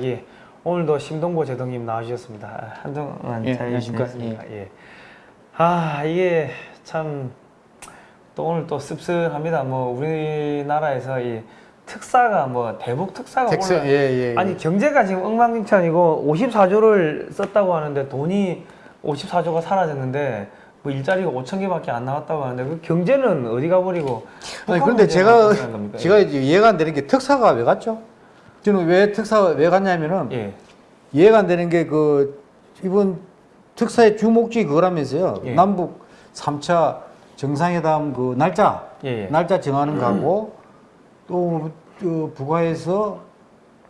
예, 오늘도 심동보 제독님 나와주셨습니다. 아, 한동안 예, 잘 안녕하십니까. 지냈습니까? 예. 아 이게 참 또 오늘 또 씁쓸합니다. 뭐 우리나라에서 이 특사가 뭐 대북 특사가 텍스 올라- 예예. 아니 경제가 지금 엉망진창이고 54조를 썼다고 하는데 돈이 54조가 사라졌는데 뭐 일자리가 5천 개밖에 안 나왔다고 하는데 그 경제는 어디 가버리고 아니 그런데 제가? 제가 이제 이해가 안 되는 게 특사가 왜 갔죠? 저는 왜 특사가 왜 갔냐면은 예. 이해가 안 되는 게 그 이번 특사의 주목적이 그거라면서요. 예. 남북 3차 정상회담 그 날짜 예, 예. 날짜 정하는 거하고 또 어, 북한에서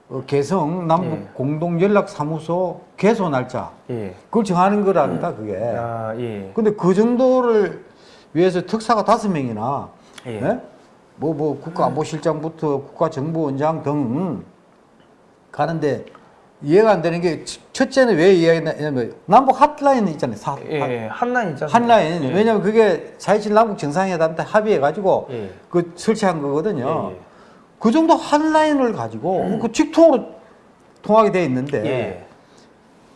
어, 개성 남북 예. 공동 연락 사무소 개소 날짜 예. 그걸 정하는 거랍니다 그게. 아, 예. 근데 그 정도를 위해서 특사가 다섯 명이나 예. 뭐뭐 국가안보실장부터 국가정보원장 등 가는데 이해가 안 되는 게 첫- 첫째는 왜 이해했냐면 남북 핫라인 있잖아요. 사, 예, 핫- 예. 한라인 있잖아요. 핫라인. 예. 왜냐면 그게 4.27 남북 정상회담 때 합의해가지고 예. 그 설치한 거거든요. 예, 예. 그 정도 핫라인을 가지고 그 직통으로 통하게 돼 있는데 예.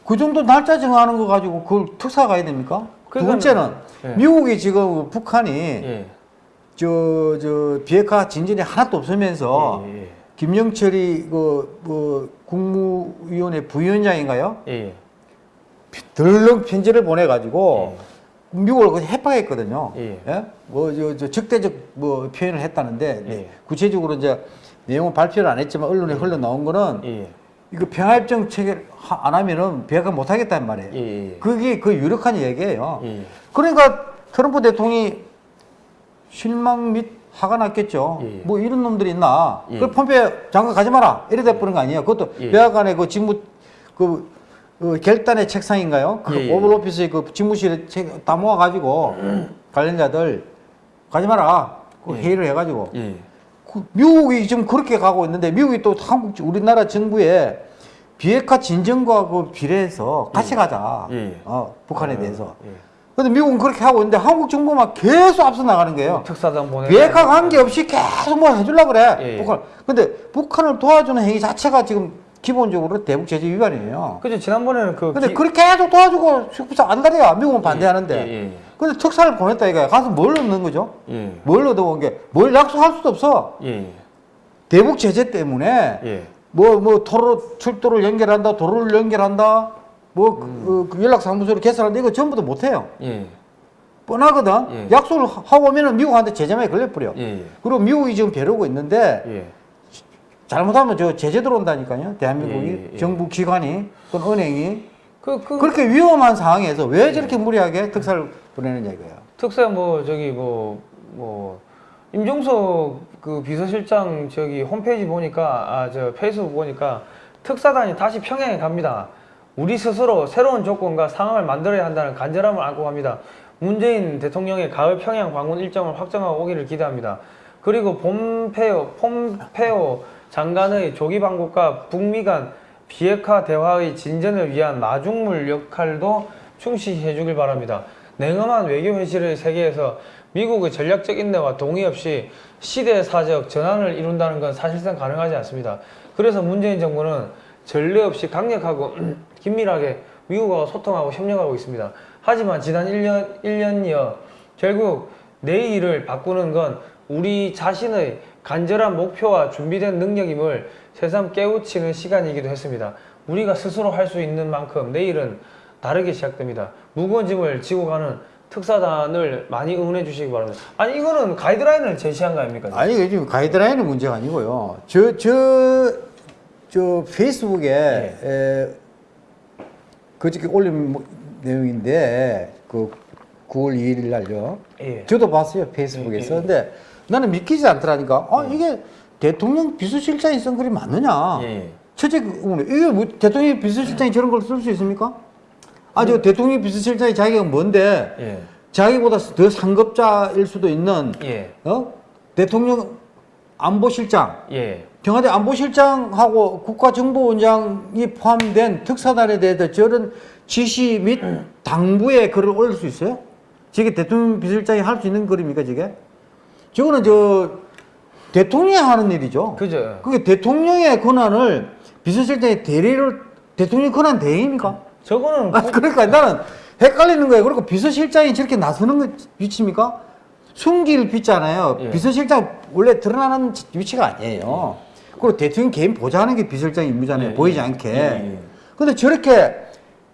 그 정도 날짜 정하는 거 가지고 그걸 특사 가야 됩니까? 두 그러니까는- 번째는 예. 미국이 지금 북한이 예. 저, 저, 비핵화 진전이 하나도 없으면서. 김영철이 그, 그 국무위원회 부위원장인가요? 예. 덜렁 편지를 보내가지고 미국을 그 협박했거든요. 예. 뭐, 저, 저 적대적 뭐 표현을 했다는데 예. 구체적으로 이제 내용은 발표를 안 했지만 언론에 흘러 나온 거는 예. 이거 평화협정 체결 하- 안 하면은 비핵화 못 하겠다는 말이에요. 예. 예. 그게 그 유력한 얘기예요. 예. 그러니까 트럼프 대통령이 실망 및 화가 났겠죠. 예. 뭐 이런 놈들이 있나. 예. 그 펌페 장관 가지 마라. 이래 돼버린 거 아니에요. 그것도 예. 백악관의 그 직무 그, 그 결단의 책상인가요? 그 예, 예. 오벌 오피스의 그 직무실에 책- 다 모아가지고 관련자들 가지 마라. 그 예. 회의를 해가지고 예. 그 미국이 지금 그렇게 가고 있는데 미국이 또 한국 우리나라 정부에 비핵화 진정과 그 비례해서 같이 가자. 예. 어, 북한에 어, 대해서. 예. 근데 미국은 그렇게 하고 있는데 한국 정부만 계속 앞서 나가는 거예요. 특사단 보내. 비핵화 관계 없이 계속 뭐 해주려고 그래. 예, 예. 북한. 근데 북한을 도와주는 행위 자체가 지금 기본적으로 대북 제재 위반이에요. 그죠 지난번에는 그. 근데 기- 그렇게 계속 도와주고 숙부사 안달이야. 미국은 반대하는데. 예, 예, 근데 특사를 보냈다 이거야. 가서 뭘 얻는 거죠? 예. 뭘 얻어온 게? 뭘 약속할 수도 없어. 예. 대북 제재 때문에 예. 뭐, 뭐, 도로, 출도를 연결한다, 도로를 연결한다, 뭐, 그, 그 연락사무소를 개설한다, 이거 전부 다 못해요. 예. 뻔하거든. 예. 약속을 하- 하고 오면은 미국한테 제재만 걸려버려. 예. 그리고 미국이 지금 벼르고 있는데, 예. 잘못하면 저 제재 들어온다니까요. 대한민국이, 예, 예. 정부 기관이, 또는 은행이. 그, 그. 그렇게 위험한 상황에서 예. 왜 저렇게 무리하게 특사를 보내느냐 이거예요. 특사 뭐 저기 뭐뭐 임종석 그 비서실장 저기 홈페이지 보니까 아 저 페이스북 보니까 특사단이 다시 평양에 갑니다. 우리 스스로 새로운 조건과 상황을 만들어야 한다는 간절함을 안고 갑니다. 문재인 대통령의 가을 평양 방문 일정을 확정하고 오기를 기대합니다. 그리고 폼페오 폼페오 장관의 조기 방북과 북미 간 비핵화 대화의 진전을 위한 마중물 역할도 충실히 해주길 바랍니다. 냉엄한 외교 현실의 세계에서 미국의 전략적 인내와 동의 없이 시대사적 전환을 이룬다는 건 사실상 가능하지 않습니다. 그래서 문재인 정부는 전례 없이 강력하고 긴밀하게 미국과 소통하고 협력하고 있습니다. 하지만 지난 1년, 1년여 결국 내일을 바꾸는 건 우리 자신의 간절한 목표와 준비된 능력임을 새삼 깨우치는 시간이기도 했습니다. 우리가 스스로 할 수 있는 만큼 내일은 다르게 시작됩니다. 무거운 짐을 지고 가는 특사단을 많이 응원해 주시기 바랍니다. 아니 이거는 가이드라인을 제시한 거 아닙니까? 아니, 지금 가이드라인은 문제가 아니고요. 저, 저, 저 페이스북에 예. 에, 그저께 올린 뭐- 내용인데 그 9월 2일 날요. 예. 저도 봤어요 페이스북에서. 예, 예. 근데 나는 믿기지 않더라니까. 아 이게 대통령 비서실장이 쓴 글이 맞느냐? 예. 첫째 그 의문이 이게 뭐 대통령 비서실장이 저런 걸 쓸 수 있습니까? 아저 대통령 비서실장이 자기가 뭔데 예. 자기보다 더 상급자일 수도 있는 예. 어 대통령 안보실장 예. 청와대 안보실장하고 국가정보원장이 포함된 특사단에 대해서 저런 지시 및 당부에 글을 올릴 수 있어요? 저게 대통령 비서실장이 할 수 있는 글입니까, 저게? 저거는 저 대통령이 하는 일이죠. 그죠. 그게 대통령의 권한을 비서실장이 대리를 대통령 권한 대행입니까? 저거는 아, 그러니까 나는 헷갈리는 거예요. 그리고 비서실장이 저렇게 나서는 거 위치입니까? 숨길 빚잖아요. 예. 비서실장 원래 드러나는 위치가 아니에요. 그리고 대통령 개인 보좌하는 게 비서실장 임무잖아요. 예, 보이지 예. 않게. 예, 예. 근데 저렇게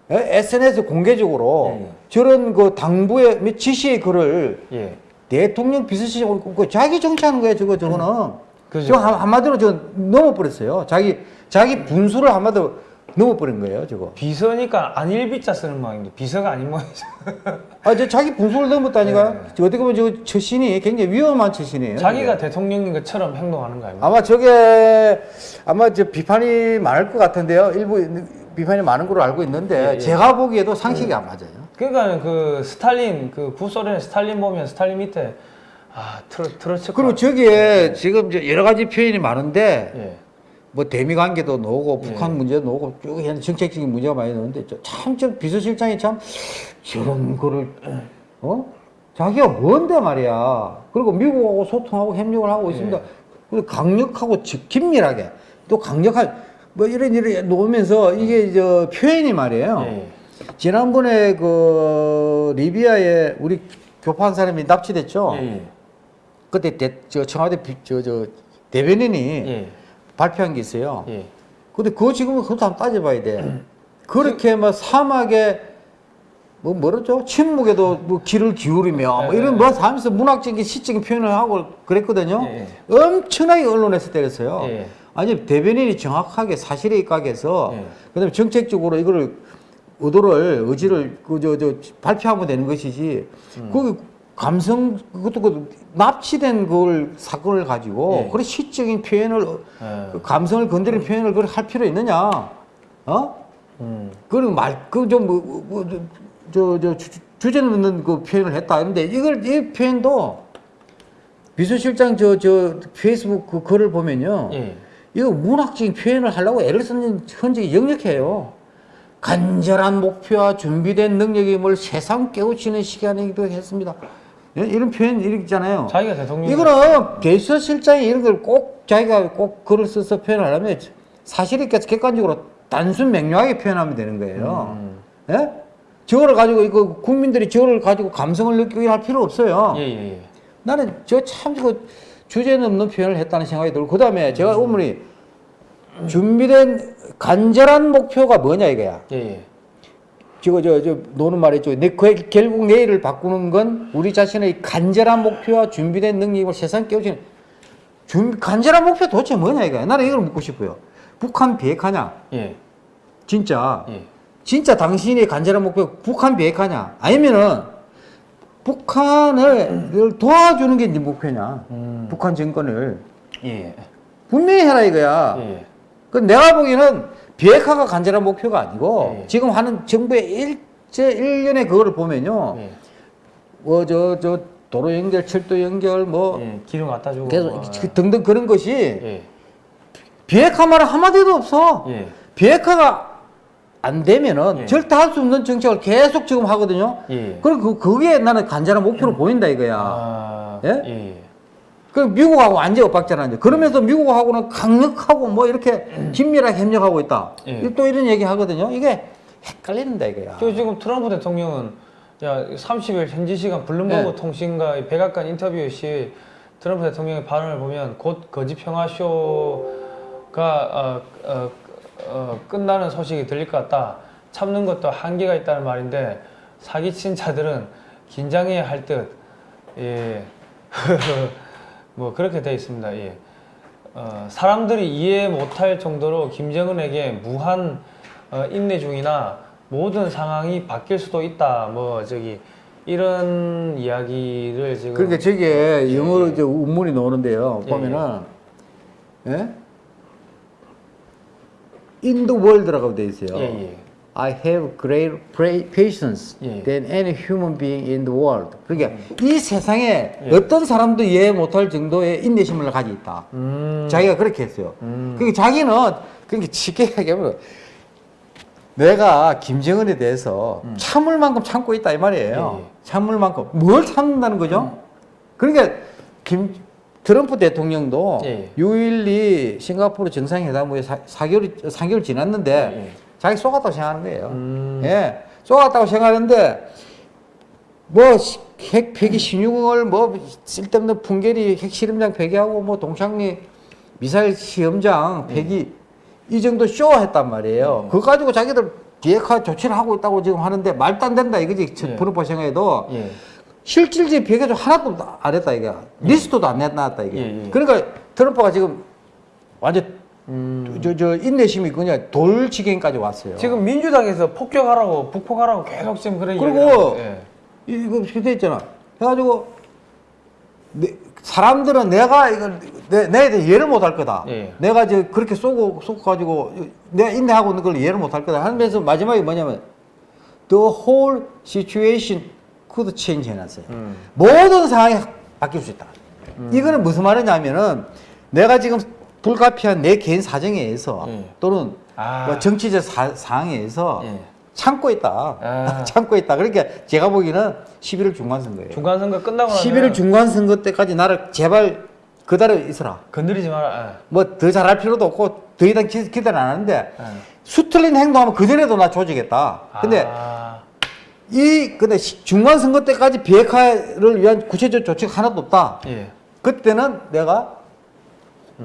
SNS 공개적으로 예, 예. 저런 그 당부의 몇 지시의 글을 예. 대통령 비서실장 그 자기 정치하는 거예요. 저거 저거는. 그죠. 저 한- 한마디로 저 넘어버렸어요. 자기 자기 분수를 한마디로 넘어버린 거예요. 저거. 비서니까 안 일비자 쓰는 모양인데 비서가 아닌 모양이죠. 아, 저 자기 분수를 넘었다니까. 저 어떻게 보면 저 처신이 굉장히 위험한 처신이에요. 자기가 저게. 대통령인 것처럼 행동하는 거 아닙니까? 아마 저게 아마 저 비판이 많을 것 같은데요. 일부 비판이 많은 걸로 알고 있는데 예, 예. 제가 보기에도 상식이 안 맞아요. 그러니까 그 스탈린 그 구소련의 스탈린 보면 스탈린 밑에 아 트러 트러츠카 그리고 저기에 지금 저 여러 가지 표현이 많은데 예. 뭐 대미 관계도 나오고 예. 북한 문제도 나오고 쭉 현재 정책적인 문제가 많이 나오는데 참저 비서실장이 참 저런 거를 어 자기가 뭔데 말이야 그리고 미국하고 소통하고 협력을 하고 있습니다 예. 그리고 강력하고 지- 긴밀하게 또 강력한 뭐 이런 이런 놓으면서 이게 저 표현이 말이에요 예. 지난번에 그 리비아에 우리 교포한 사람이 납치됐죠 예. 그때 대, 저 청와대 비- 저, 저 대변인이 예. 발표한 게 있어요. 예. 근데 그거 지금 그것도 한번 따져봐야 돼. 그렇게 뭐 사막에 뭐 뭐랬죠? 침묵에도 뭐 귀를 기울이며 뭐 이런 뭐 하면서 문학적인 시적인 표현을 하고 그랬거든요. 예. 엄청나게 언론에서 때렸어요. 예. 아니 대변인이 정확하게 사실에 입각해서 예. 그다음에 정책적으로 이거를 의도를 의지를 그저저 발표하면 되는 것이지. 음. 그 감성 그것도 그 납치된 그걸 사건을 가지고 예. 그런 시적인 표현을 예. 그 감성을 건드리는 표현을 그걸 할 필요 있느냐? 어? 음. 그런 말, 그좀뭐저저 주제는 없는 그 표현을 했다. 그런데 이걸 이 표현도 비서실장 저 저 페이스북 그 글을 보면요. 예. 이거 문학적인 표현을 하려고 애를 쓰는 흔적이 역력해요. 간절한 목표와 준비된 능력임을 세상 깨우치는 시간이기도 했습니다. 예? 이런 표현 있잖아요. 자기가 대통령 이거는 비서실장이 이런 걸 꼭 자기가 꼭 글을 써서 표현하려면 사실 있게 객관적으로 단순 명료하게 표현하면 되는 거예요. 음. 예? 저거를 가지고 이거 국민들이 저거를 가지고 감성을 느끼게 할 필요 없어요. 예, 예, 예. 나는 저참그 주제는 없는 표현을 했다는 생각이 들고 그 다음에 제가 어머니 준비된 간절한 목표가 뭐냐 이거야. 예, 예. 저거 저저 노는 말이죠. 내 그- 결국 내일을 바꾸는 건 우리 자신의 간절한 목표와 준비된 능력을 세상 깨우치는 준 간절한 목표 도대체 뭐냐 이거야. 나는 이걸 묻고 싶어요. 북한 비핵화냐? 예. 진짜 예. 진짜 당신의 간절한 목표 북한 비핵화냐? 아니면은 북한을 도와주는 게 네 목표냐? 음. 북한 정권을 예. 분명히 해라 이거야. 예. 그 내가 보기에는 비핵화가 간절한 목표가 아니고 예. 지금 하는 정부의 일제 일련의 그거를 보면요. 예. 뭐저저 도로 연결, 철도 연결 뭐 예. 기름 갖다 주고 계속 뭐, 그 등등 그런 것이 예. 비핵화 말은 한마디도 없어. 예. 비핵화가 안 되면은 예. 절대 할 수 없는 정책을 계속 지금 하거든요. 예. 그리고 그, 그게 나는 간절한 목표로 보인다 이거야. 아. 예? 예. 예. 그 미국하고 완전 엇박자나 이제 그러면서 미국하고는 강력하고 뭐 이렇게 긴밀하게 협력하고 있다. 예. 또 이런 얘기 하거든요. 이게 헷갈린다 이거야. 저 지금 트럼프 대통령은 야 30일 현지 시간 블룸버그 네. 통신과 이 백악관 인터뷰 시 트럼프 대통령의 발언을 보면 곧 거짓 평화 쇼가 어, 어, 어, 끝나는 소식이 들릴 것 같다. 참는 것도 한계가 있다는 말인데 사기친 자들은 긴장해야 할 듯. 예. 뭐 그렇게 돼 있습니다. 예. 어, 사람들이 이해 못할 정도로 김정은에게 무한 어, 인내 중이나 모든 상황이 바뀔 수도 있다. 뭐 저기 이런 이야기를 지금 그러니까 저게 영어로 이제 운문이 나오는데요. 예, 보면은 예? The world라고 돼 있어요. 예, 예. I have great pra- patience 예. than any human being in the world. 그러니까 이 세상에 예. 어떤 사람도 이해 못할 정도의 인내심을 가지고 있다. 음, 자기가 그렇게 했어요. 음. 그러니까 자기는 그렇게 쉽게 얘기하면 내가 김정은에 대해서 참을 만큼 참고 있다 이 말이에요. 음. 예, 예. 참을 만큼 뭘 참는다는 거죠? 그러니까 김 트럼프 대통령도 예. 6.12 싱가포르 정상회담 후에 사, 4개월, 3개월 지났는데 예. 자기 쏘았다고 생각하는 거예요. 음. 예. 쏘았다고 생각하는데 뭐 핵 폐기 신용을 뭐 쓸데없는 풍계리 핵실험장 폐기하고 뭐 동창리 미사일 시험장 폐기 이 정도 쇼했단 말이에요. 그거 가지고 자기들 비핵화 조치를 하고 있다고 지금 하는데 말도 안 된다 이거지. 예. 프로파 생각해도 예. 실질적인 비핵화 하나도 안 했다 이게. 리스트도 안 내놨다 이게. 예, 예. 그러니까 트럼프가 지금 완전 음. 저, 저 인내심이 그냥 돌 지경까지 왔어요. 지금 민주당에서 폭격하라고 북폭하라고 계속 지금 그런 그리고 예. 이거 있잖아. 해가지고 내- 사람들은 내가 이걸 내, 내에 대해 이해를 못할 거다. 예. 내가 저 그렇게 쏘고 쏘고 가지고 내가 인내하고 있는 걸 이해를 못할 거다. 하면서 마지막에 뭐냐면 the whole situation could change 해놨어요. 음. 모든 상황이 바뀔 수 있다. 이거는 무슨 말이냐면은 내가 지금 불가피한 내 개인 사정에 의해서 예. 또는 아. 뭐 정치적 사, 상황에 의해서 예. 참고 있다. 아. 참고 있다. 그러니까 제가 보기에는 11월 중간선거예요. 중간 선거 끝나고 나면 11월 중간선거 때까지 나를 제발 그대로 있어라. 건드리지 마라. 뭐 더 잘할 필요도 없고 더 이상 기, 기대는 안 하는데 예. 예. 수틀린 행동하면 그전에도 나 조지겠다. 근데 아. 이 근데 시- 중간선거 때까지 비핵화를 위한 구체적 조치가 하나도 없다. 예. 그때는 내가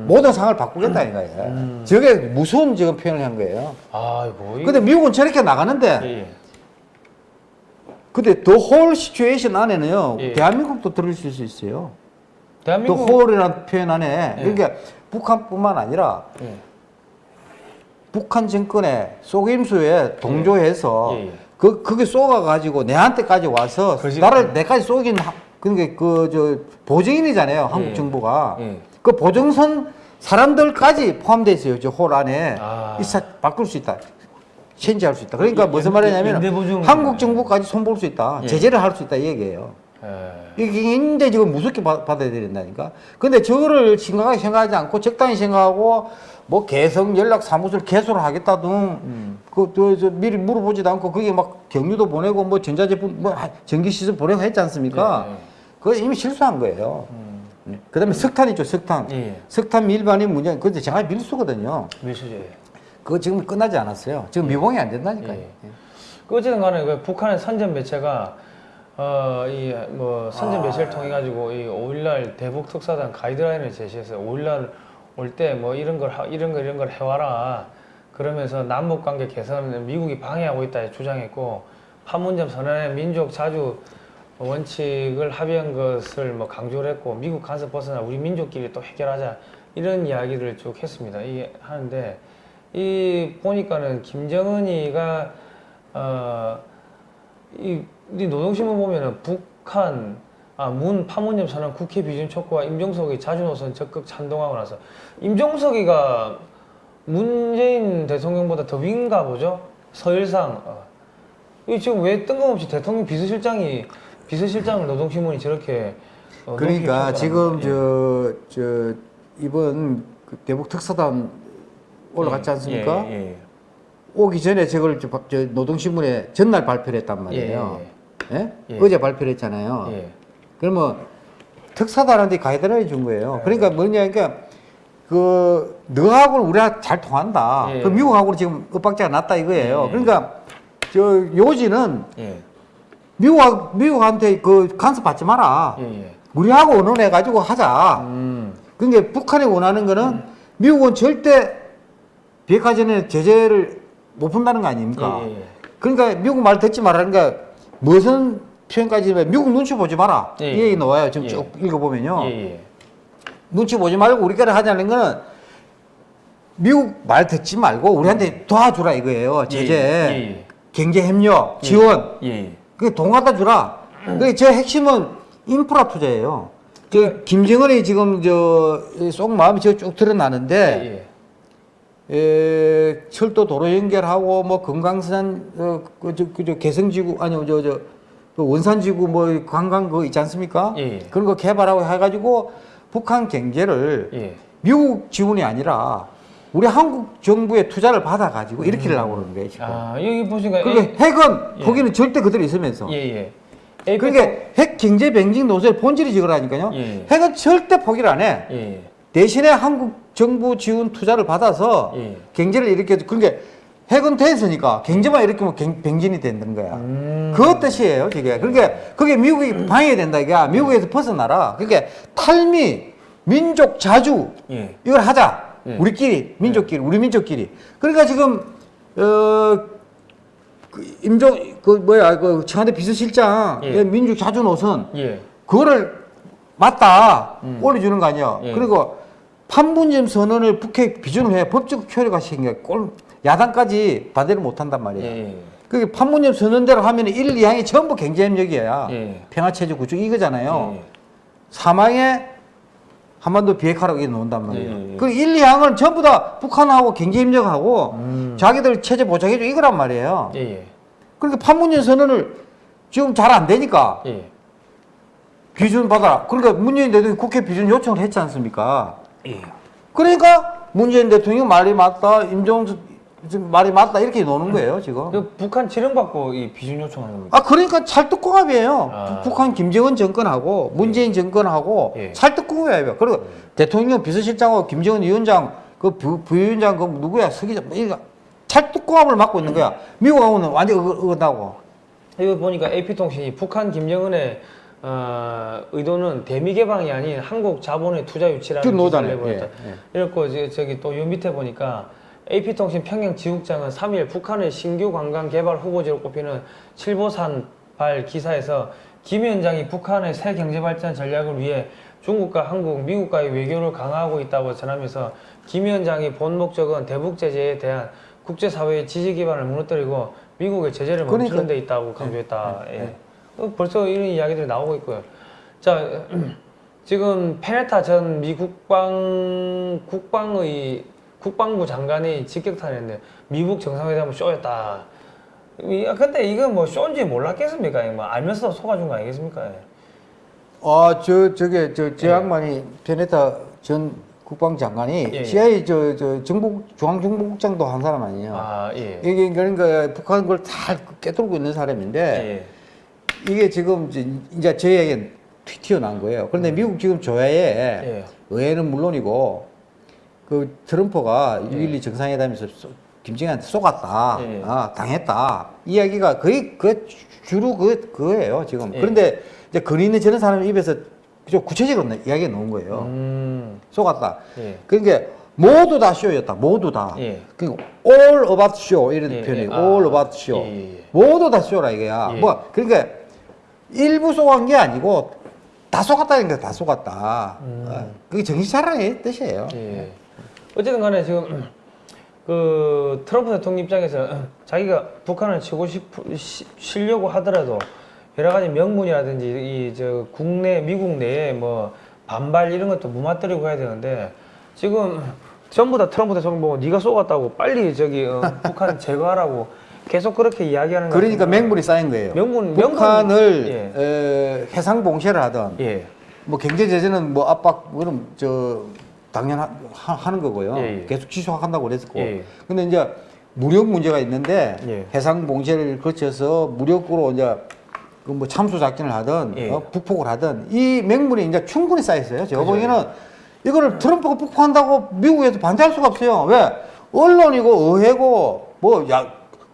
모든 상황을 바꾸겠다 이거예요. 음. 저게 무서운 지금 표현을 한 거예요. 아이고. 근데 미국은 저렇게 나가는데 예. 예. 근데 더 홀 시츄에이션 안에는요 예. 대한민국도 들어있을 수 있어요. 더 대한민국 홀이라는 표현 안에 예. 그러니까 북한뿐만 아니라 예. 북한 정권의 속임수에 동조해서 예, 예. 그 그게 쏘가 가지고 내한테까지 와서 나를 내까지 쏘긴 하- 그러니까 그 저 보증인이잖아요 한국 예. 정부가 예. 그 보증선 사람들까지 포함되어 있어요 저홀 안에 아. 이사 바꿀 수 있다. 체인지할 수 있다. 그러니까 연- 무슨 연- 말이냐면. 한국 정부까지 손볼 수 있다. 예. 제재를 할 수 있다 이 얘기예요. 예. 이게 굉장히 지금 무섭게 받- 받아야 된다니까. 근데 저거를 심각하게 생각하지 않고 적당히 생각하고 뭐 개성 연락 사무소를 개소를 하겠다 등 음. 미리 물어보지도 않고 그게 막 경유도 보내고 뭐 전자제품 뭐 하- 전기시설 보내고 했지 않습니까? 예, 예. 그거 이미 실수한 거예요. 음. 네. 그 다음에 석탄 있죠 석탄. 예. 석탄 밀반입 문제 그게 정말 밀수거든요. 밀수제. 그거 지금 끝나지 않았어요. 지금 미봉이 안 된다니까요. 예. 그 어쨌든 간에 그 북한의 선전 매체가 어 이 뭐 선전 매체를 통해 가지고 이 5일날 대북 특사단 가이드라인을 제시했어요. 5일날 올 때 뭐 이런 걸 하- 이런 거 이런 걸 해와라. 그러면서 남북 관계 개선은 미국이 방해하고 있다 주장했고 판문점 선언의 민족 자주 원칙을 합의한 것을 뭐 강조를 했고 미국 간섭 벗어나 우리 민족끼리 또 해결하자 이런 이야기를 쭉 했습니다. 이게 하는데 이 보니까는 김정은이가 어, 이, 이 노동신문 보면은 북한 아, 문 파문점 선언 국회 비준 촉구와 임종석이 자주 노선 적극 찬동하고 나서 임종석이가 문재인 대통령보다 더 윈가 보죠 서열상 어. 이 지금 왜 뜬금없이 대통령 비서실장이 비서실장을 노동신문이 저렇게 어, 그러니까 지금 합니다. 저, 저 이번 그 대북 특사단 올라갔지 예, 않습니까? 예, 예. 오기 전에 저걸 저, 박- 저 노동신문에 전날 발표를 했단 말이에요. 예? 예. 어제 발표를 했잖아요. 예. 그러면 특사단한테 가이드라인 준 거예요. 그러니까 뭐냐, 그러니까 그 너하고는 우리가 잘 통한다. 예. 그 미국하고는 지금 엇박자가 났다 이거예요. 예. 그러니까 저 요지는 예. 미국 미국한테 그 간섭 받지 마라. 예. 예. 우리하고 의논해 가지고 하자. 음. 그러니까 북한이 원하는 거는 미국은 절대 비핵화 전에 제재를 못 푼다는 거 아닙니까? 예, 예, 예. 그러니까 미국 말 듣지 말라니까 무슨 표현까지 미국 눈치 보지 마라. 예, 이 얘기 나와요. 지금 예. 쭉 읽어보면요. 예, 예. 눈치 보지 말고 우리끼리 하자는 거는 미국 말 듣지 말고 우리한테 도와주라 이거예요. 제재, 예, 예. 경제 협력, 지원. 예. 예. 그게 돈 갖다 주라. 그게 제 핵심은 인프라 투자예요. 저 김정은이 지금 저 속 마음이 저 쭉 드러나는데 예. 에, 철도 도로 연결하고 뭐 금강산 어, 그저 그저 개성지구 아니 저저 그 원산지구 뭐 관광 그 있지 않습니까? 예, 예. 그런 거 개발하고 해가지고 북한 경제를 예. 미국 지원이 아니라 우리 한국 정부의 투자를 받아가지고 일으키려고 그러는 거예요 지금. 아, 여기 보시니까 그러니까 핵은 예. 거기는 절대 그대로 있으면서 예, 예. 그러니까 핵 경제 병직 노선의 본질이 저거라니까요. 예. 핵은 절대 포기를 안 해. 예. 대신에 한국 정부 지원 투자를 받아서 예. 경제를 일으켜 그러니까 핵은 됐으니까 경제만 일으키면 경- 병진이 된다는 거야. 음. 그 뜻이에요, 저게. 그러니까 그게 미국이 방해된다 이게 미국에서 벗어나라. 그러니까 탈미, 민족 자주 예. 이걸 하자. 예. 우리끼리 민족끼리 우리 민족끼리. 그러니까 지금 어 그 임종 그 뭐야 그 청와대 비서실장 예. 그 민족 자주 노선 예. 그거를 맞다 음. 올려주는 거 아니야. 예. 그리고 판문점 선언을 북핵 비준을 해 법적 효력가 생겨. 꼴 야당까지 반대를 못 한단 말이야. 예. 그 판문점 선언대로 하면 1, 2항이 전부 경제협력이야. 예. 평화체제 구축 이거잖아요. 예. 사망에 한반도 비핵화라고 이렇게 놓는단 말이에요. 예, 예. 그 1, 2항은 전부 다 북한하고 경제협력하고 음. 자기들 체제 보장해줘 이거란 말이에요. 예. 예. 그러니까 판문점 선언을 지금 잘 안 되니까 예. 비준 받아라. 그러니까 문재인 대통령이 국회 비준 요청을 했지 않습니까? 예. 그러니까 문재인 대통령 말이 맞다, 임종석 지금 말이 맞다 이렇게 노는 거예요 지금. 그 북한 지령받고 이 비준 요청하는 겁니까? 아 그러니까 찰떡궁합이에요. 아. 북한 김정은 정권하고 문재인 정권하고 예. 찰떡궁합이에요. 그리고 대통령 비서실장하고 김정은 위원장 그 부, 부위원장 그 누구야 서기자 뭐 이거 찰떡궁합을 맡고 있는 거야. 미국하고는 완전 어- 어긋나고. 이거 보니까 AP통신이 북한 김정은의 어, 의도는 대미 개방이 아닌 한국 자본의 투자 유치라는 그 기사를. 내보냈다. 예, 예. 이렇고 이제 저기 또 요 밑에 보니까 AP통신 평양 지국장은 3일 북한의 신규 관광 개발 후보지로 꼽히는 칠보산 발 기사에서 김 위원장이 북한의 새 경제 발전 전략을 위해 중국과 한국, 미국과의 외교를 강화하고 있다고 전하면서 김 위원장이 본 목적은 대북 제재에 대한 국제사회의 지지 기반을 무너뜨리고 미국의 제재를 멈추는 그러니까- 데 있다고 강조했다. 네, 예. 네. 어, 벌써 이런 이야기들이 나오고 있고요. 자, 지금 페네타 전 미 국방 국방의 국방부 장관이 직격탄했는데 미국 정상회담은 쇼였다. 이- 아, 근데 이건 뭐 쇼인지 몰랐겠습니까? 뭐 알면서 속아준 거 아니겠습니까? 예. 아저 저게 저 저 예. 양반이 베네타 전 국방장관이 예, 예. CIA 저 저 정보 중앙정보국장도 한 사람 아니에요. 아, 예. 이게 그러니까 북한 걸 다 깨뚫고 있는 사람인데 예. 이게 지금 이제, 이제 저에게 튀- 튀어나온 거예요. 그런데 미국 지금 조야에 음. 예. 의회는 물론이고 그 트럼프가 예. 6.12 정상회담에서 쏘- 김정은한테 쏘갔다, 예. 아, 당했다. 이야기가 거의 그 주- 주로 그 그거예요 지금. 예. 그런데 이제 거리 있는 저런 사람 입에서 좀 구체적으로 이야기가 나온 거예요. 음. 쏘갔다. 예. 그러니까 모두 다 쇼였다. 모두 다. 예. 그 all about show 이런 예, 표현이 예. 에 아, all about show. 예, 예, 예. 모두 다 쇼라 이거야. 예. 뭐 그러니까 일부 쏘간 게 아니고 다게다 쏘갔다. 어, 그게 정신 차리라는 뜻이에요. 음. 예. 어쨌든 간에 지금 그 트럼프 대통령 입장에서 자기가 북한을 치고 싶 시- 치려고 하더라도 여러 가지 명분이라든지 이 저 국내 미국 내에 뭐 반발 이런 것도 무마뜨리고 해야 되는데 지금 전부 다 트럼프 대통령 보고 네가 쏘갔다고 빨리 저기 어, 북한 제거하라고 계속 그렇게 이야기하는 거 그러니까. 맹물이 쌓인 거예요. 명분- 북한을 명분- 어, 해상 봉쇄를 하던 예. 뭐 경제 제재는 뭐 압박 그럼 저 당연 하, 하는 거고요. 예, 예. 계속 지속한다고 그랬었고. 예. 근데 이제 무력 문제가 있는데 예. 해상 봉쇄를 거쳐서 무력으로 이제 그 뭐 참수 작전을 하든 예. 어, 북폭을 하든 이 맹물이 이제 충분히 쌓여 있어요. 제가. 보기에는 이거를 트럼프가 북폭한다고 미국에서 반대할 수가 없어요. 왜? 언론이고 의회고 뭐 야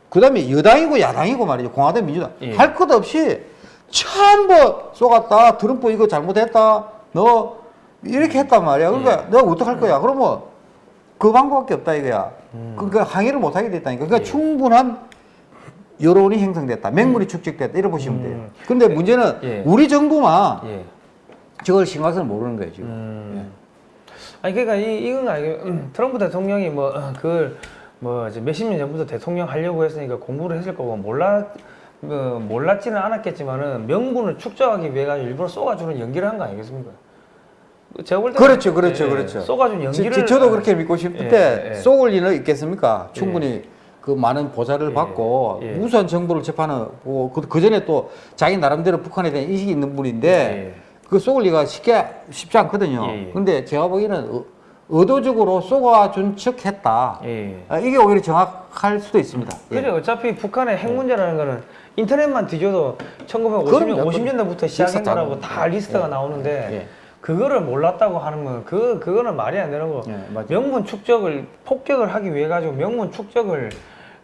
그다음에 여당이고 야당이고 말이죠. 공화당 민주당 예. 할것 없이 전부 쏘갔다. 트럼프 이거 잘못했다. 너 이렇게 했단 말이야. 그러니까 예. 내가 어떡할 거야? 그러면 그 방법밖에 없다 이거야. 그러니까 항의를 못 하게 됐다니까. 그러니까 음. 예. 충분한 여론이 형성됐다. 맹물이 축적됐다. 이렇게 보시면 돼요. 음. 근데 문제는 예. 우리 정부만 예. 저걸 심각성을 모르는 거예요, 지금. 음. 아니 그러니까 이 이건 아니 음, 트럼프 대통령이 뭐 그걸 뭐 이제 몇십 년 전부터 대통령 하려고 했으니까 공부를 했을 거고 몰라 뭐 몰랐지는 않았겠지만은 명분을 축적하기 위해 가 일부러 쏘가주는 연기를 한 거 아니겠습니까? 제가 볼 때는 그렇죠, 그렇죠, 예, 그렇죠. 쏘가준 저, 연기를 저, 저도 그렇게 믿고 싶은데 예, 예. 쏘을 리는 있겠습니까? 충분히 그 많은 보좌를 예, 받고 예. 우수한 정보를 접하는 뭐 그, 그 전에 또 자기 나름대로 북한에 대한 인식이 있는 분인데 예. 그 쏘을 리가 쉽게 쉽지 않거든요. 예, 예. 근데 제가 보기에는 어, 의도적으로 쏘아준 척 했다. 예. 아, 이게 오히려 정확할 수도 있습니다. 예. 그래 어차피 북한의 핵 문제라는 거는 인터넷만 뒤져도 1950년 그럼요. 50년대부터 시작한 거라고 다. 리스트가 예. 나오는데 예. 그거를 몰랐다고 하는 건 그 그거는 말이 안 되는 거. 예, 맞아요. 명문 축적을 폭격을 하기 위해 가지고 명문 축적을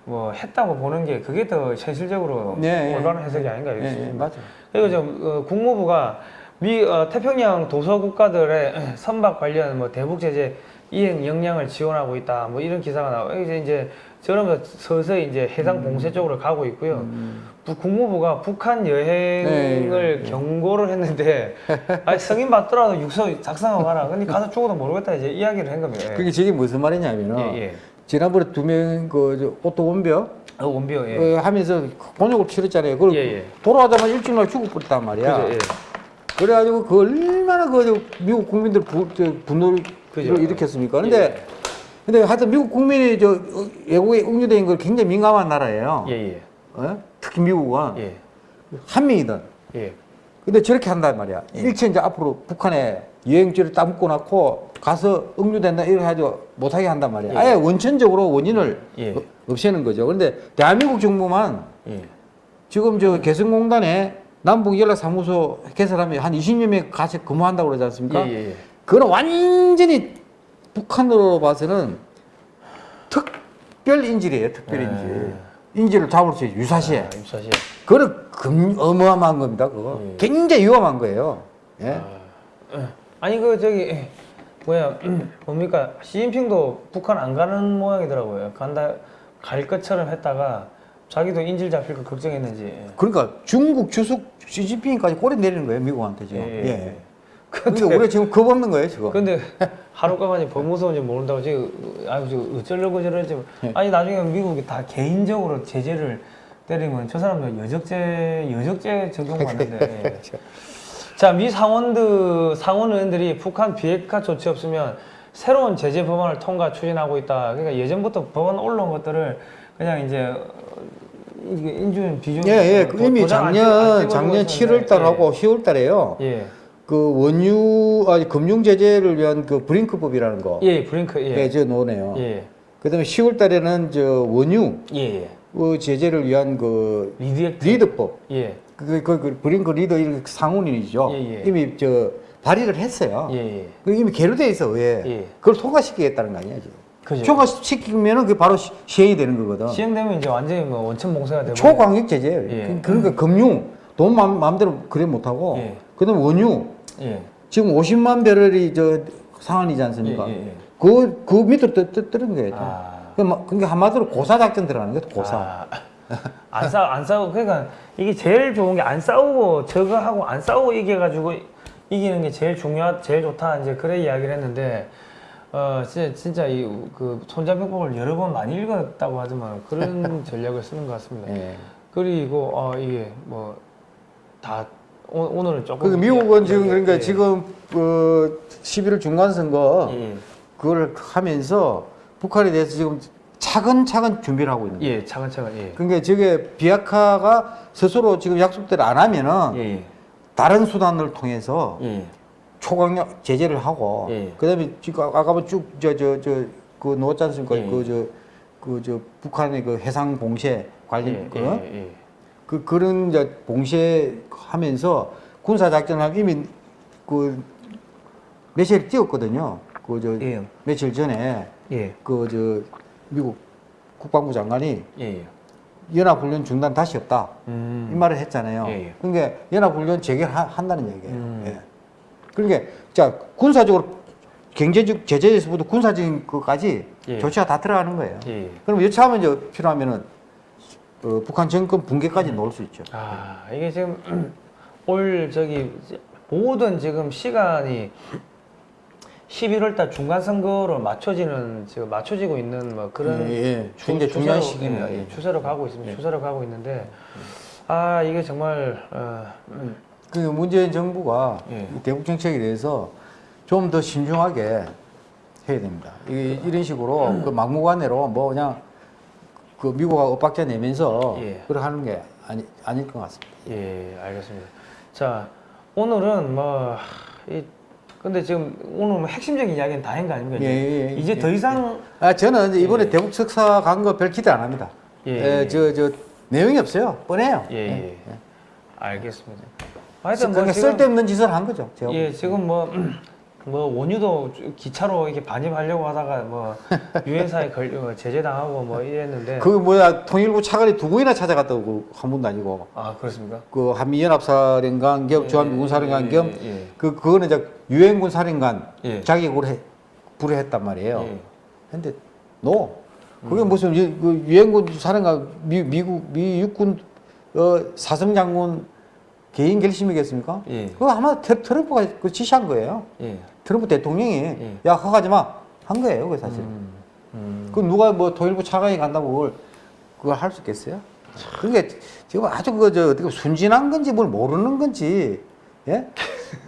뭐 했다고 보는 게 그게 더 현실적으로 예, 예. 올바른 해석이 아닌가 예, 예, 싶습니다. 맞아요. 그리고 저 어, 국무부가 미 어, 태평양 도서 국가들의 선박 관련 뭐 대북 제재 이행 역량을 지원하고 있다. 뭐 이런 기사가 나오고 이제 이제 저러면서 서서히 이제 해상 음. 봉쇄 쪽으로 가고 있고요. 부- 국무부가 북한 여행을 네, 네. 경고를 했는데 아니 승인 받더라도 유서 작성하고 가라. 근데 가서 죽어도 모르겠다 이제 이야기를 한 겁니다. 예. 그게 저게 무슨 말이냐면은 예, 예. 지난번에 두 명그 오토 웜비어 어, 웜비어요. 예. 어, 하면서 곤욕을 치렀잖아요. 그걸 예, 예. 돌아가자마자 일주일 날 죽어버렸단 말이야. 그죠. 예. 그래가지고 그 얼마나 그저 미국 국민들 부, 분노를 그죠. 일으켰습니까? 근데 예. 근데 하여튼 미국 국민이 저 어, 외국에 응유된 걸 굉장히 민감한 나라예요. 예, 예. 어? 특히 미국은 예. 한 명이든. 예. 근데 저렇게 한단 말이야. 일체 이제 앞으로 북한에 여행지를 따먹고 낳고 가서 응유된다 이렇게 하죠 못하게 한단 말이야. 예. 아예 원천적으로 원인을 예. 어- 없애는 거죠. 그런데 대한민국 정부만 예. 지금 저 개성공단에 남북 연락사무소 개설하면 한 20여 명 같이 근무한다고 그러지 않습니까? 예, 예, 예. 그거는 완전히 북한으로 봐서는 특별 인질이에요, 특별 인질. 인질을 잡을 수 있어요, 유사시에. 아, 입사시. 그거는 금, 어마어마한 겁니다, 그거. 예. 굉장히 위험한 거예요. 예? 아 니 그 저기 에, 뭐야 뭡니까 시진핑도 북한 안 가는 모양이더라고요. 간다 갈 것처럼 했다가 자기도 인질 잡힐 거 걱정했는지. 예. 그러니까 중국 주석 시진핑까지 꼬리 내리는 거예요, 미국한테 지금. 예, 예. 예. 근데 우리가 지금 겁 없는 거예요, 지금. 근데 하루까만이 더 무서운지 모른다고 지금 아유 저 어쩌려고 저러지 예. 아니 나중에 미국이 다 개인적으로 제재를 때리면 저 사람들 여적죄 여적죄 적용받는데 예. 자, 미 상원들, 상원 의원들이 북한 비핵화 조치 없으면 새로운 제재 법안을 통과 추진하고 있다. 그러니까 예전부터 법안 올라온 것들을 그냥 이제 인준 비준 예, 예. 도- 그 이미 작년, 작년 있었는데, 7월 달하고 10월 달에요. 예, 그 원유, 아니, 금융 제재를 위한 그 BRINK법이라는 거. 예, 예, BRINK, 예, 예, 저 노네요. 예, 그 다음에 10월 달에는 저 원유 예, 예. 그 제재를 위한 그 LEED Act, LEED법. 예, 그, 그, 그 BRINK LEED 이런 상원이죠. 예, 예. 이미 저 발의를 했어요. 예, 예. 그 이미 계류돼 있어, 왜? 예. 그걸 통과시키겠다는 거 아니야, 지금. 그죠. 통과시키면은 그게 바로 시, 시행이 되는 거거든. 시행되면 이제 완전히 뭐 원천 봉쇄가 되고 초광역 제재예요. 예. 그- 그러니까 금융, 돈 마음, 마음대로 그래 못하고. 예. 그 다음에 원유. 예, 지금 50만 배럴이 저 상한이지 않습니까? 예, 예, 예. 그, 그 밑으로 떠, 떠, 뜨는 거예요. 아. 그 마- 그러니까 한마디로 고사작전 들어가는 거예요, 고사. 아, 안 싸우 안 싸우고 그러니까 이게 제일 좋은 게 안 싸우고 저거 하고 안 싸우고 이겨가지고 이기는 게 제일 중요하 제일 좋다 이제 그래 이야기를 했는데 어 진짜 진짜 이 그 손자병법을 여러 번 많이 읽었다고 하지만 그런 전략을 쓰는 것 같습니다. 예. 그리고 어 이게 뭐 다 오 늘은 조금 그 미국은 지금 이야기- 그러니까 예. 지금 그 11월 중간 선거 예, 그걸 하면서 북한에 대해서 지금 차근차근 준비를 하고 있는 거예요. 예 차근차근 예. 그러니까 저게 비핵화가 스스로 지금 약속대로 안 하면은 예, 다른 수단을 통해서 예, 초강력 제재를 하고 예. 그다음에 지금 아까 아까 쭉저 저 저 그 놓았지 않습니까? 예. 그저 그저 북한의 그 해상 봉쇄 관련 예, 그, 예, 예. 그 그런 이제 봉쇄하면서 군사 작전을 이미 그 며칠 뛰었거든요. 그 저 예. 며칠 전에 예, 그 저 미국 국방부 장관이 예, 예. 연합훈련 중단 다시 없다. 음. 이 말을 했잖아요. 예, 예. 그러니까 연합훈련 재개한다는 얘기예요. 음. 예. 그러니까 자 군사적으로 경제적 제재에서부터 군사적인 것까지 예. 조치가 다 들어가는 거예요. 예. 그럼 여차하면 이제 필요하면은 어, 북한 정권 붕괴까지 놓을 수 있죠. 아 이게 지금 올 저기 모든 지금 시간이 11월 달 중간 선거로 맞춰지는 지금 맞춰지고 있는 뭐 그런 예, 예. 주- 굉장히 중요한 시기입니다. 예, 예. 추세로 가고 있습니다. 추세로 가고 있는데 아 이게 정말 어, 음, 그 문재인 정부가 예. 이 대북 정책에 대해서 좀 더 신중하게 해야 됩니다. 이, 이런 식으로 음. 그 막무가내로 뭐 그냥 그 미국하고 엇박자 내면서 예. 그렇게 하는 게 아니, 아닐 것 같습니다. 예 알겠습니다. 자 오늘은 뭐 이 근데 지금 오늘 뭐 핵심적인 이야기는 다 한 거 아닙니까? 이제, 예, 예, 이제 예, 더 이상 아 저는 이번에 대북 석사 간 거 별 기대 안 합니다. 예, 예. 저저 내용이 없어요. 뻔해요. 예, 예. 알겠습니다. 하여튼 그러니까 뭐 쓸데없는 짓을 한 거죠. 예, 지금 뭐, 뭐 원유도 기차로 이렇게 반입하려고 하다가 뭐 유엔사에 걸 어, 제재당하고 뭐 이랬는데 그 뭐야 통일부 차관이 두 번이나 찾아갔다고 한 번도 아니고 아 그렇습니까? 그 한미연합사령관 겸 주한미군사령관 예, 겸 예, 예. 그 그거는 이제 유엔군 사령관 예. 자격으로 해, 불허했단 말이에요. 예. 근데 노 그게 무슨 유, 그 유엔군 사령관 미, 미국 미 육군 어, 사성 장군 개인 결심이겠습니까? 예. 그거 아마 트- 트럼프가 그 지시한 거예요. 예. 트럼프 대통령이 예. 야 그거 하지 마 한 거예요, 그 사실. 음, 음. 그 누가 뭐 통일부 차관이 간다고 그걸 그걸 할 수 있겠어요? 그게 지금 아주 그저 어떻게 순진한 건지 뭘 모르는 건지 예?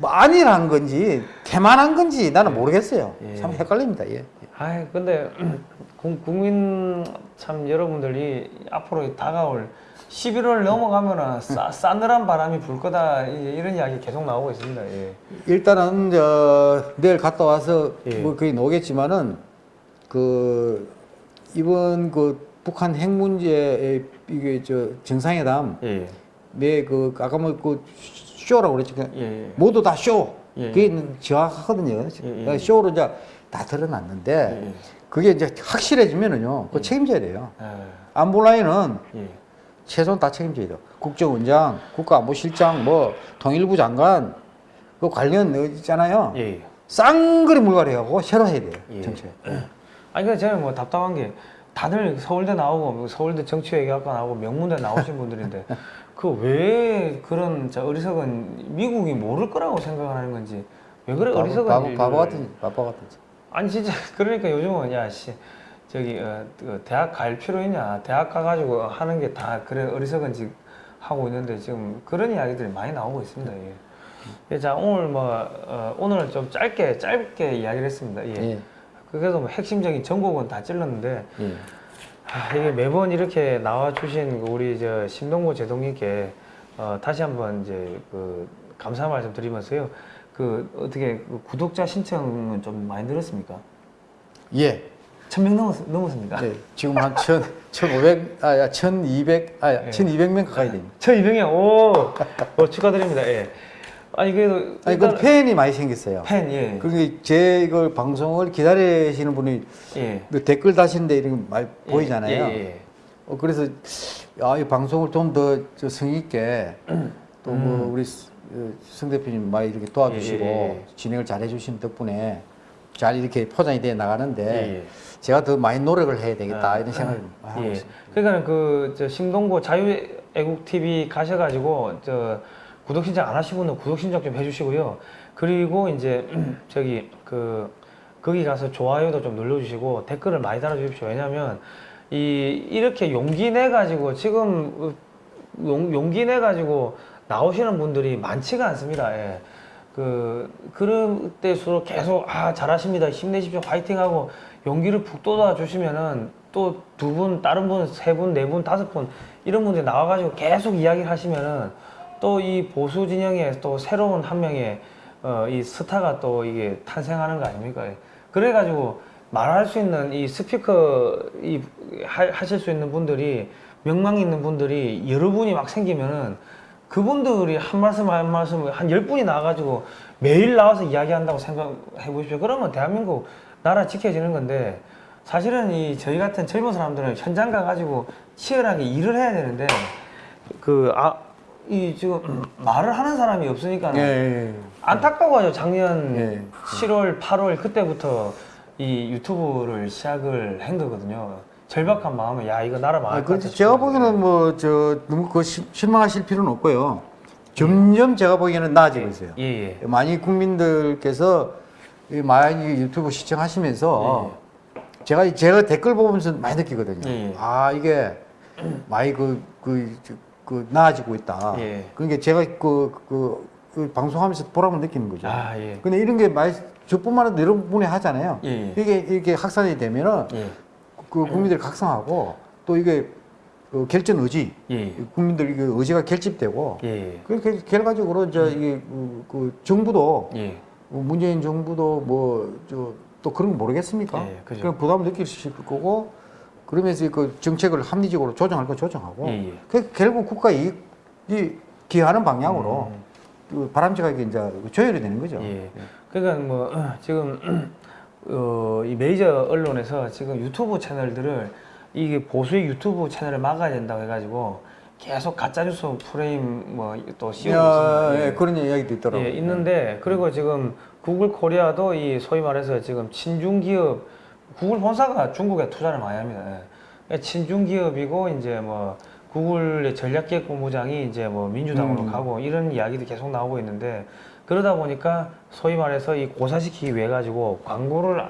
뭐 안일한 건지 태만한 건지 나는 모르겠어요. 예. 참 헷갈립니다. 예. 아이 근데 국- 국민 참 여러분들이 앞으로 다가올 11월 넘어가면은 싸, 싸늘한 바람이 불 거다 이- 이런 이야기 계속 나오고 있습니다. 예. 일단은 저 내일 갔다 와서 예. 뭐 거의 나오겠지만은 그 이번 그 북한 핵 문제의 이게 저 정상회담 예. 매그 아까 뭐 그 쇼라고 그랬죠. 그 예. 모두 다 쇼. 예. 그게 정확하거든요. 그러니까 예. 쇼로 이제 다 드러났는데 예. 그게 이제 확실해지면은요. 그 책임져야 돼요. 예. 안보라인은 예. 최소한 다 책임져야 돼요. 국정원장, 국가안보실장, 뭐 통일부 장관 그 관련 어 있잖아요. 예. 쌍그리 물갈이하고 새로 해야 돼요. 예. 정책. 아니 근데 저는 뭐 답답한 게 다들 서울대 나오고 뭐 서울대 정치외교학과 나오고 명문대 나오신 분들인데 그 왜 그런 자 어리석은 미국이 모를 거라고 생각하는 건지 왜 그래 바보, 어리석은 바보, 바보 같은 바보 같은. 짓. 아니 진짜 그러니까 요즘은 야씨 저기 어, 그 대학 갈 필요 있냐 대학 가가지고 하는 게 다 그래 어리석은 짓 하고 있는데 지금 그런 이야기들이 많이 나오고 있습니다. 예. 예, 자 오늘 뭐 어, 오늘은 좀 짧게 짧게 이야기를 했습니다. 예. 예. 그래서 뭐 핵심적인 전곡은 다 찔렀는데 예. 아, 이게 매번 이렇게 나와 주신 우리 저 신동구 제동님께 어, 다시 한번 이제 그 감사 말씀 드리면서요. 그 어떻게 그 구독자 신청은 좀 많이 늘었습니까? 예. 천명 넘었, 넘었습니까? 네. 지금 한 천, 천오백, 아, 야, 천이백, 아, 예. 천이백 명 가까이 됩니다. 1200명, 오! 어, 축하드립니다, 예. 아니, 그래도. 아니, 그 팬이 많이 생겼어요. 팬, 예. 그게 제 이걸 방송을 기다리시는 분이 예. 그 댓글 다시는데 이런 거 많이 예, 보이잖아요. 예, 예. 어, 그래서 아, 이 방송을 좀 더 성의 있게 또뭐 우리 스- 어, 성 대표님 많이 이렇게 도와주시고 음. 예, 예, 예. 진행을 잘 해주신 덕분에 잘 이렇게 포장이 돼 나가는데 예, 예. 제가 더 많이 노력을 해야 되겠다 아, 이런 생각을 하고 예. 있습니다. 그러니까 그저 신동구 자유애국 TV 가셔가지고 저 구독 신청 안 분은 구독 신청 좀 해주시고요. 그리고 이제 저기 그 거기 가서 좋아요도 좀 눌러주시고 댓글을 많이 달아주십시오. 왜냐하면 이 이렇게 용기 내 가지고 지금 어, 용, 용기 내 가지고 나오시는 분들이 많지가 않습니다. 예. 그 그럴 때수록 계속 아 잘하십니다 힘내십시오 화이팅 하고 용기를 북 돋아 주시면은 또 두 분 다른 분 세 분 네 분 다섯 분 이런 분들이 나와가지고 계속 이야기를 하시면은 또 이 보수 진영에 또 새로운 한 명의 어, 이 스타가 또 이게 탄생하는 거 아닙니까? 그래가지고 말할 수 있는 이 스피커 이 하, 하실 수 있는 분들이 명망 있는 분들이 여러 분이 막 생기면은 그분들이 한 말씀 한 말씀 한 열 분이 나와가지고 매일 나와서 이야기한다고 생각해 보십시오. 그러면 대한민국 나라 지켜지는 건데 사실은 이 저희 같은 젊은 사람들은 현장 가가지고 치열하게 일을 해야 되는데 그 아 이 지금 말을 하는 사람이 없으니까 예, 예, 예. 안타까워요. 작년 예. 7월, 8월 그때부터 이 유튜브를 시작을 한 거거든요. 절박한 마음에 야 이거 나라 망할 아, 것. 제가 보기에는 뭐 저 너무 그 시- 실망하실 필요는 없고요. 점점 제가 보기에는 나아지고 있어요. 예, 예. 많이 국민들께서 이 많이 유튜브 시청하시면서 제가 제가 댓글 보면서 많이 느끼거든요. 예. 아 이게 많이 그, 그, 저- 그 나아지고 있다. 예. 그러니까 제가 그, 그, 그 방송하면서 보람을 느끼는 거죠. 아, 예. 근데 이런 게 많이 저뿐만 아니라 여러 분이 하잖아요. 예, 예. 이게 이렇게 확산이 되면은 예. 그 국민들이 각성하고 또 이게 그 결전 의지, 예. 국민들 이게 의지가 결집되고 예. 그렇게 결과적으로 이제 이게 그, 그 정부도 예. 문재인 정부도 뭐 저 또 그런 거 모르겠습니까? 예, 그죠. 그런 부담 느끼실 거고 그러면서 그 정책을 합리적으로 조정할 거 조정하고 예, 예. 그 결국 국가 이익이 기하는 방향으로 그 바람직하게 이제 조율이 되는 거죠. 음. 예. 그러니까 뭐 지금 어, 이 메이저 언론에서 지금 유튜브 채널들을 이게 보수의 유튜브 채널을 막아야 된다고 해가지고 계속 가짜 뉴스 프레임 뭐또 씌우고 야, 있습니다. 예, 그런 이야기도 있더라고요. 예, 있는데 그리고 지금 구글 코리아도 이 소위 말해서 지금 친중 기업 구글 본사가 중국에 투자를 많이 합니다. 예. 그러니까 친중 기업이고 이제 뭐 구글의 전략기획 본부장이 이제 뭐 민주당으로 음. 가고 이런 이야기도 계속 나오고 있는데 그러다 보니까 소위 말해서 이 고사시키기 위해 가지고 광고를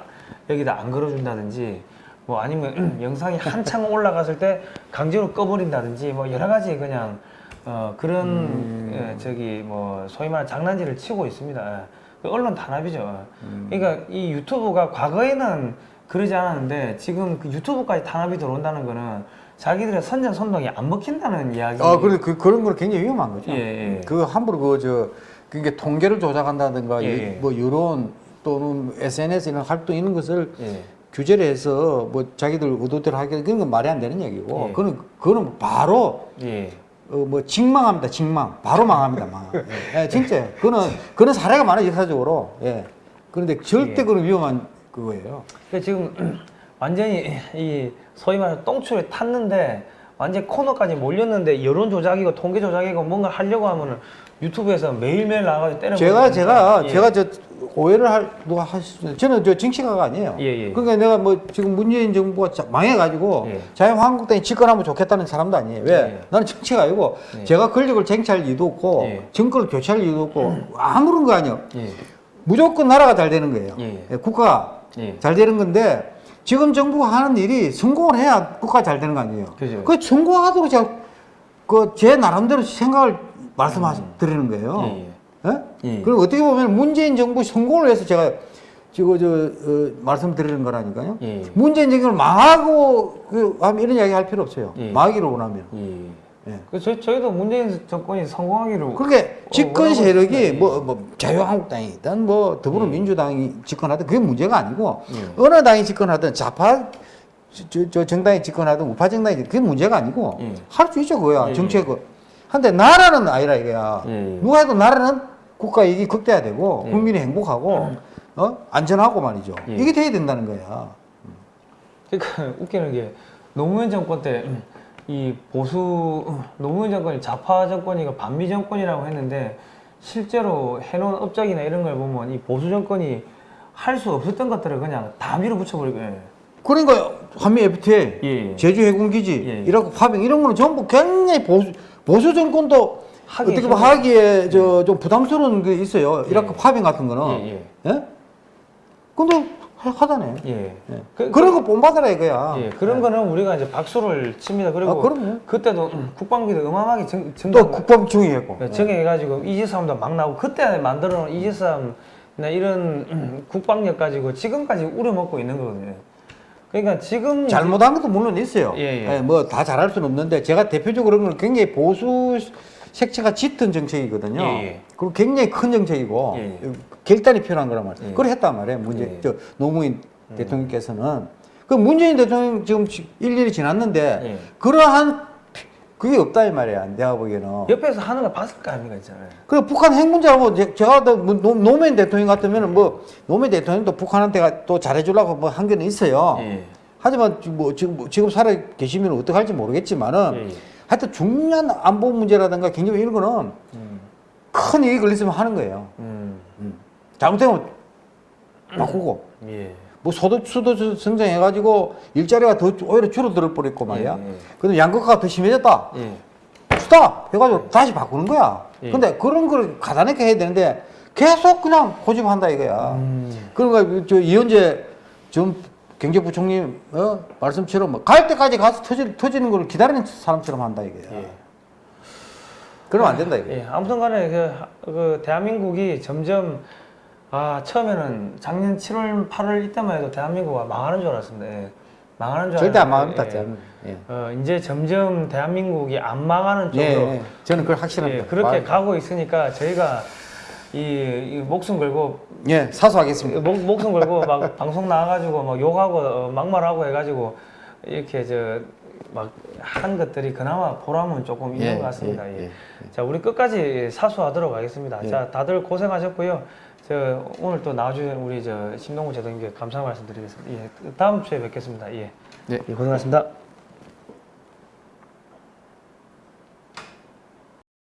여기다 안 걸어준다든지 뭐 아니면 영상이 한창 올라갔을 때 강제로 꺼버린다든지 뭐 여러 가지 그냥 어 그런 음. 예, 저기 뭐 소위 말하는 장난질을 치고 있습니다. 예. 그 언론 탄압이죠. 음. 그러니까 이 유튜브가 과거에는 그러지 않았는데 지금 그 유튜브까지 탄압이 들어온다는 거는 자기들의 선전 선동이 안 먹힌다는 이야기. 아, 그래 그 그런 건 굉장히 위험한 거죠. 예, 예. 그 함부로 그저 그게 통계를 조작한다든가 예, 이- 예. 뭐 여론 또는 SNS 이런 활동 이런 것을 예. 규제를 해서 뭐 자기들 의도대로 하게 그런 건 말이 안 되는 얘기고 예. 그거는 그거는 바로 예. 어, 뭐 직망합니다 직망 바로 망합니다 망 예, 진짜 그거는 그런 사례가 많아요 역사적으로 예 그런데 절대 예. 그런 위험한 그거예요 그 지금 완전히 이 소위 말하는 똥줄에 탔는데 완전 코너까지 몰렸는데 여론 조작이고 통계 조작이고 뭔가 하려고 하면은 유튜브에서 매일매일 나가서 때려. 제가 제가 예. 제가 저 오해를 할 누가 하시 저는 저 정치가가 아니에요. 예, 예. 그러니까 내가 뭐 지금 문재인 정부가 자- 망해가지고 예. 자유한국당이 집권하면 좋겠다는 사람도 아니에요. 왜? 예. 나는 정치가 아니고 예. 제가 권력을 쟁취할 이유도 없고 예. 정권을 교체할 이유도 없고 아무런 거 아니에요. 예. 무조건 나라가 잘 되는 거예요. 국가가 예. 잘 되는 건데 지금 정부가 하는 일이 성공을 해야 국가가 잘 되는 거 아니에요. 그죠. 그 성공하도록 제가 그 제 나름대로 생각을 말씀드리는 거예요. 예, 예? 예. 그리고 어떻게 보면 문재인 정부 성공을 위해서 제가 지금 저 어, 말씀드리는 거라니까요. 예. 문재인 정부를 망하고 그 하면 이런 이야기 할 필요 없어요. 예. 망하기를 원하면. 예. 예. 그 저희 저희도 문재인 정권이 성공하기로. 그렇게 집권 세력이. 뭐, 뭐 자유한국당이든 뭐 더불어민주당이 집권하든 그게 문제가 아니고 예. 어느 당이 집권하든 좌파 저, 저 정당이 집권하든 우파 정당이 그게 문제가 아니고 예. 할수 있죠 그거야 예, 정책 한데 나라는 아니라 이거야 예, 예. 누가 해도 나라는 국가 이익이 극대화되고 예. 국민이 행복하고 어? 안전하고 말이죠 예. 이게 돼야 된다는 거야 그러니까 웃기는 게 노무현 정권 때 이 보수 노무현 정권이 좌파 정권이고 반미 정권이라고 했는데 실제로 해놓은 업적이나 이런 걸 보면 이 보수 정권이 할 수 없었던 것들을 그냥 다 밀어붙여버리고 예. 그러니까 한미 FTA 예. 제주 해군기지 예. 이라크 파병 이런 거는 전부 굉장히 보수 보수 정권도 하기 어떻게 보면 하기에 저 좀 부담스러운 게 있어요 이라크 파병 같은 거는 예, 예? 근데 하- 하다네 예. 예. 그- 그, 런거 본받아라 이거야 예, 그런 거는 우리가 이제 박수를 칩니다. 그리고 아, 그럼요. 그때도 음, 국방비도 어마어마하게 증, 증 또 국방 중위했고 네, 정해가지고 이지삼도 막 나오고 그때 만들어 놓은 이지삼이나 이런 음, 국방력 가지고 지금까지 우려먹고 있는 거거든요. 그러니까 지금 잘못한 것도 물론 있어요. 예, 예. 뭐다 잘할 수는 없는데 제가 대표적으로 그런 건 굉장히 보수 색채가 짙은 정책이거든요. 예, 예. 그리고 굉장히 큰 정책이고 예, 결단이 필요한 거란 말이에요. 예. 그걸 했단 말이에요. 예. 저 노무현 대통령께서는 그 문재인 대통령 지금 지- 일일이 지났는데 예. 그러한 피- 그게 없다 이 말이야. 내가 보기에는. 옆에서 하는 걸 봤을 거 아닙니까 있잖아요. 그리고 북한 핵 문제하고 제- 제가 또 뭐 노- 노무현 대통령 같으면 은 뭐 노무현 대통령도 북한한테 또 잘해주려고 뭐 한 게는 있어요. 예. 하지만 지금 뭐 지금 뭐 지금 살아 계시면 어떻게 할지 모르겠지만은 예, 예. 하여튼 중요한 안보 문제라든가 경제 이런 거는 음, 큰 이익을 있으면 하는 거예요. 음, 잘못되면 바꾸고 예. 뭐 소득 수도 성장해가지고 일자리가 더 오히려 줄어들 뻔했고 말이야. 예, 예. 근데 양극화가 더 심해졌다. 예. 수다 해가지고 다시 바꾸는 거야. 예. 근데 그런 걸 가다롭게 해야 되는데 계속 그냥 고집한다 이거야. 음. 그러니까 저 이현재 전 경제부총리 어? 말씀처럼 뭐 갈 때까지 가서 터지, 터지는 걸 기다리는 사람처럼 한다 이거야. 예. 그러면 안 된다 이거. 예, 아무튼간에 그, 그 대한민국이 점점 아 처음에는 작년 7월 8월 이때만 해도 대한민국가 망하는 줄 알았습니다. 예. 망하는 줄 절대 안 망합니다. 예. 예. 어, 이제 점점 대한민국이 안 망하는 예, 쪽으로 예. 저는 그걸 확실합니다. 예, 그렇게 말- 가고 있으니까 저희가 이, 이 목숨 걸고 예, 사수하겠습니다. 목, 목숨 걸고 막 방송 나와가지고 막 욕하고 어, 막말하고 해가지고 이렇게 저 막한 것들이 그나마 보람은 조금 있는 예, 것 같습니다. 예, 예. 예, 자 우리 끝까지 사수하도록 하겠습니다. 예. 자 다들 고생하셨고요. 저 오늘 또 나와주신 우리 저 신동구 제동님께 감사 말씀드리겠습니다. 예, 다음 주에 뵙겠습니다. 예, 네. 예 고생하셨습니다.